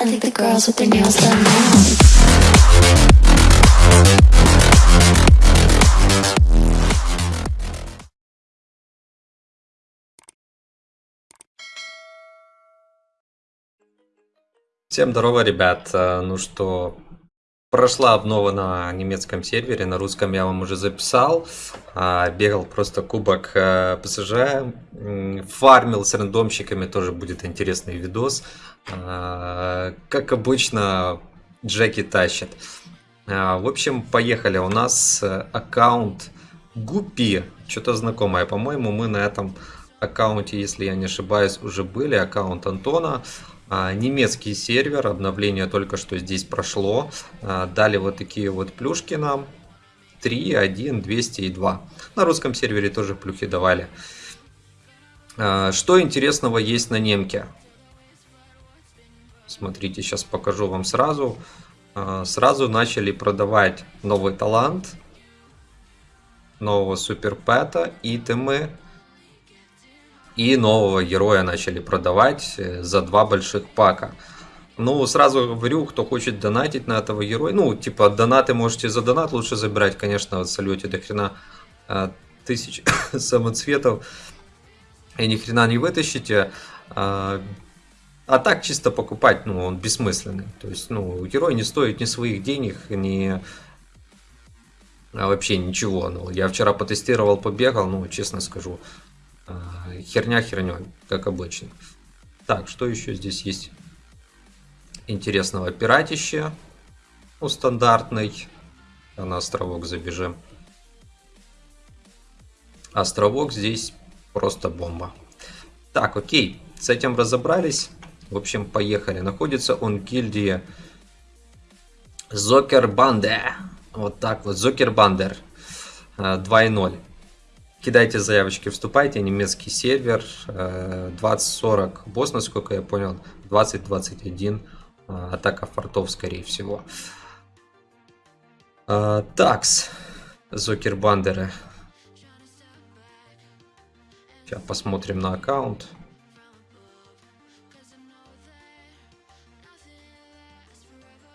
I think the girls with their nails done now. Всем здорово, ребят. Э, Ну что, прошла обнова на немецком сервере, на русском я вам уже записал. А, Бегал просто кубок э, ПСЖ, фармил с рандомщиками, тоже будет интересный видос. А, Как обычно, Джеки тащит. А, В общем, поехали. У нас э, аккаунт Гупи, что-то знакомое. По-моему, мы на этом аккаунте, если я не ошибаюсь, уже были. Аккаунт Антона. А, Немецкий сервер, обновление только что здесь прошло. А, Дали вот такие вот плюшки нам. 3, 1, 200 и 2. На русском сервере тоже плюхи давали. А, Что интересного есть на немке? Смотрите, сейчас покажу вам сразу. Сразу начали продавать новый талант, нового суперпэта, итемы и нового героя начали продавать э, за два больших пака. Ну, сразу говорю, кто хочет донатить на этого героя, ну, типа, донаты можете за донат лучше забирать, конечно, в салюте до хрена э, тысяч самоцветов и ни хрена не вытащите. А, а так чисто покупать, ну, он бессмысленный. То есть, ну, герой не стоит ни своих денег, ни а, вообще ничего. Ну, я вчера потестировал, побегал, ну, честно скажу, а, херня херней, как обычно. Так, что еще здесь есть интересного? Пиратище, ну, стандартный. А На островок забежим. Островок здесь просто бомба. Так, окей, с этим разобрались. В общем, поехали. Находится он в гильдии Зокербанде. Вот так вот, Зокербандер 2.0. Кидайте заявочки, вступайте, немецкий сервер, э, 20-40 босс, насколько я понял, 20-21 э, атака фортов, скорее всего. Э, Такс, Зокербандеры. Сейчас посмотрим на аккаунт.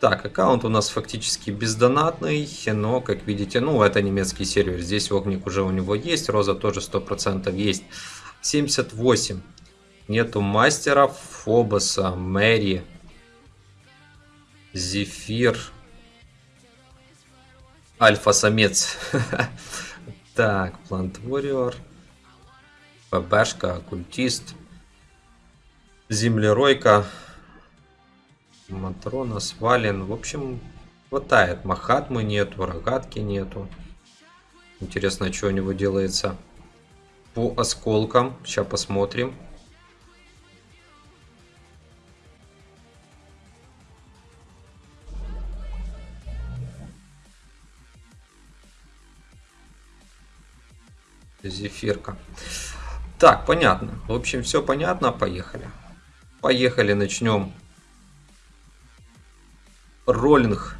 Так, аккаунт у нас фактически бездонатный, но, как видите, ну, это немецкий сервер. Здесь огник уже у него есть, роза тоже 100% есть. 78. Нету мастеров, Фобоса, Мэри, Зефир, Альфа-самец. Так, Плант Warrior, ПБшка, Оккультист, Землеройка, Матрона, Свален. В общем, хватает. Махатмы нету, рогатки нету. Интересно, что у него делается по осколкам. Сейчас посмотрим. Зефирка. Так, понятно. В общем, все понятно. Поехали. Поехали, начнем роллинг.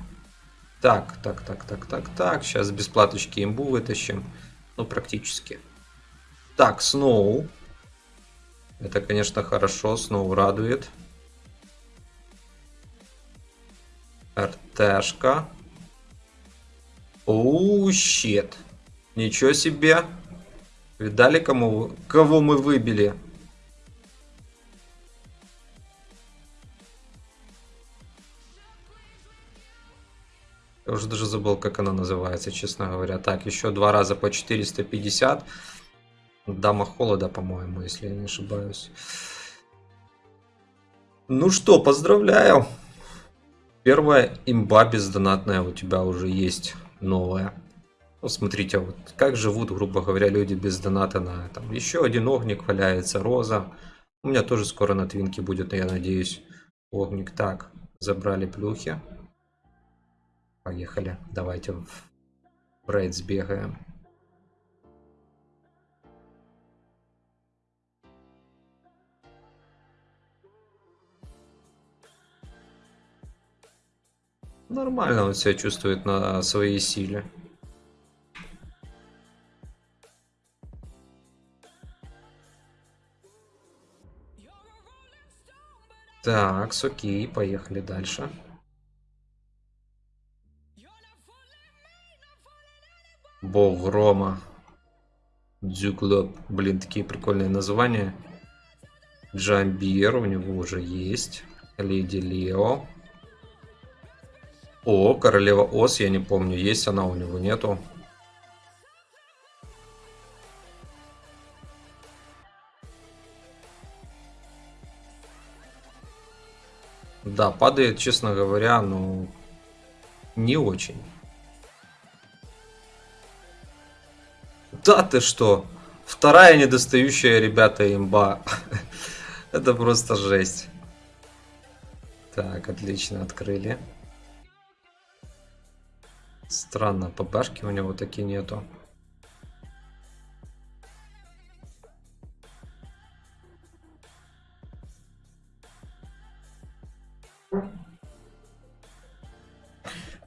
Так, так, так, так, так, так. Сейчас бесплаточки имбу вытащим. Ну, практически. Так, Сноу. Это, конечно, хорошо. Сноу радует. РТшка. Оу, щет. Ничего себе. Видали, кому, кого мы выбили? Я уже даже забыл, как она называется, честно говоря. Так, еще два раза по 450. Дама холода, по-моему, если я не ошибаюсь. Ну что, поздравляю. Первая имба бездонатная у тебя уже есть новая. Ну, смотрите, вот как живут, грубо говоря, люди без доната на этом. Еще один огник валяется, роза. У меня тоже скоро на твинке будет, я надеюсь, огник. Так, забрали плюхи. Поехали. Давайте в рейд сбегаем. Нормально он себя чувствует на своей силе. Так, окей, поехали дальше. Бог грома. Дзюклоп. Блин, такие прикольные названия. Джамбир у него уже есть. Леди Лео. О, королева Ос, я не помню, есть она у него, нету. Да, падает, честно говоря, ну, не очень. Да ты что? Вторая недостающая, ребята, имба. Это просто жесть. Так, отлично, открыли. Странно, ППшки у него такие нету.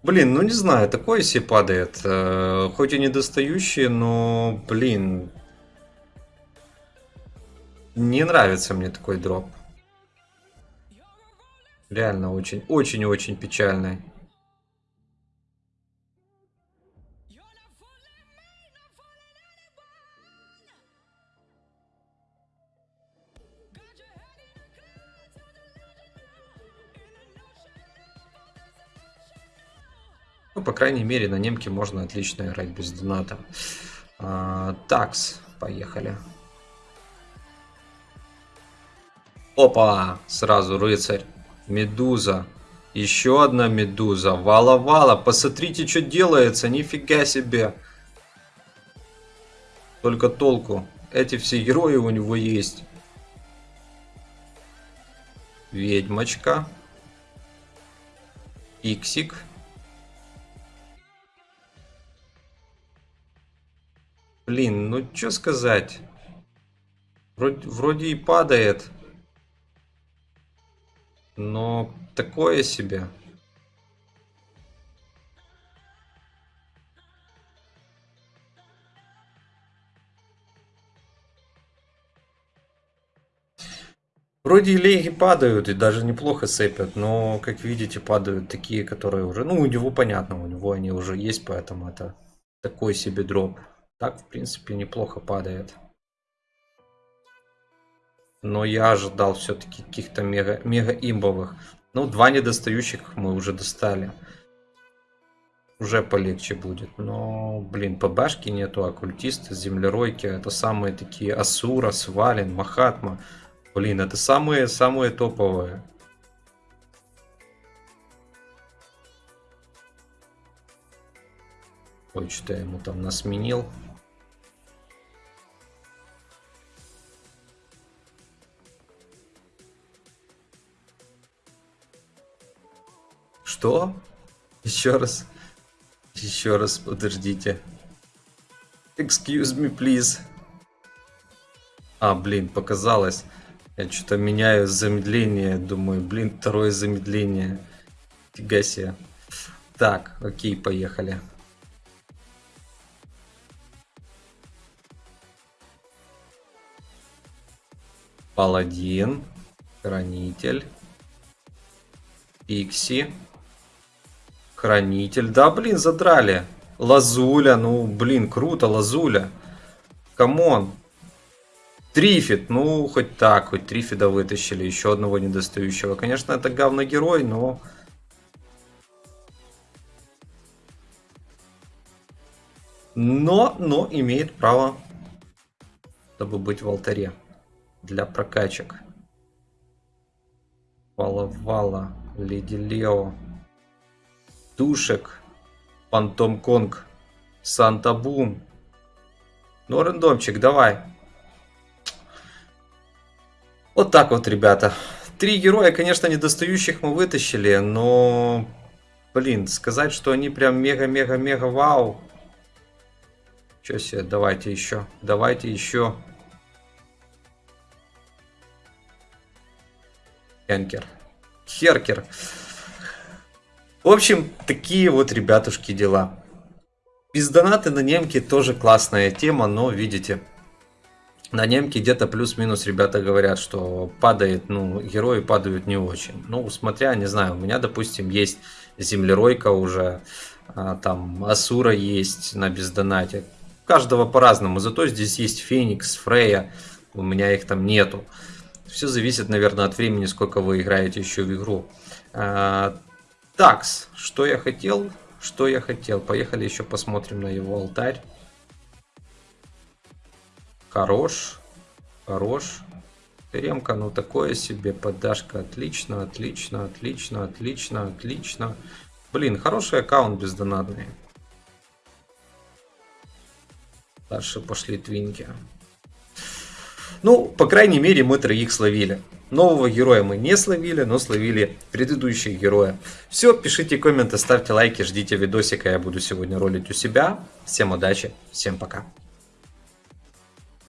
Блин, ну не знаю, такое себе падает. Э, хоть и недостающие, но, блин, не нравится мне такой дроп. Реально очень, очень-очень печальный. Ну, по крайней мере, на немке можно отлично играть без доната. А, такс, поехали. Опа! Сразу рыцарь. Медуза. Еще одна медуза. Вала-вала. Посмотрите, что делается. Нифига себе. Только толку. Эти все герои у него есть. Ведьмочка. Иксик. Блин, ну что сказать? Вроде, вроде и падает. Но такое себе. Вроде и леги падают, и даже неплохо сыпят, но, как видите, падают такие, которые уже... Ну, у него понятно, у него они уже есть, поэтому это такой себе дроп. Так, в принципе, неплохо падает. Но я ожидал все-таки каких-то мега, мега имбовых. Ну, два недостающих мы уже достали. Уже полегче будет. Но, блин, ПБшки нету, оккультисты, землеройки. Это самые такие Асура, Свалин, Махатма. Блин, это самые-самые топовые. Ой, что я ему там насменил. Что? Еще раз. Еще раз, подождите. Excuse me, please. А, блин, показалось. Я что-то меняю замедление. Думаю, блин, второе замедление. Фига себе. Так, окей, поехали. Паладин. Хранитель. Пикси. Хранитель. Да, блин, задрали. Лазуля. Ну, блин, круто, Лазуля. Come on. Трифид. Ну, хоть так, хоть Трифида вытащили. Еще одного недостающего. Конечно, это говно-герой, но... Но, но имеет право, чтобы быть в алтаре для прокачек. Вала-вала, Леди Лео. Душек, Фантом Конг, Санта Бум. Ну, рандомчик, давай. Вот так вот, ребята. Три героя, конечно, недостающих мы вытащили, но... Блин, сказать, что они прям мега-мега-мега вау. Че себе, давайте еще, давайте еще. Хенкер. Херкер. В общем, такие вот, ребятушки, дела. Без донаты на немки тоже классная тема, но видите, На немке где-то плюс-минус ребята говорят, что падает, ну, герои падают не очень. Ну, смотря, не знаю, у меня, допустим, есть землеройка уже, а, там Асура есть на бездонате. Каждого по-разному, зато здесь есть Феникс, Фрея, у меня их там нету. Все зависит, наверное, от времени, сколько вы играете еще в игру. А, такс, что я хотел? Что я хотел? Поехали еще посмотрим на его алтарь. Хорош. Хорош. Ремка, ну такое себе. Поддашка. Отлично, отлично, отлично, отлично, отлично. Блин, хороший аккаунт бездонатный. Дальше пошли твинки. Ну, по крайней мере, мы троих словили. Нового героя мы не словили, но словили предыдущих героя. Все, пишите комменты, ставьте лайки, ждите видосика, я буду сегодня ролить у себя. Всем удачи, всем пока.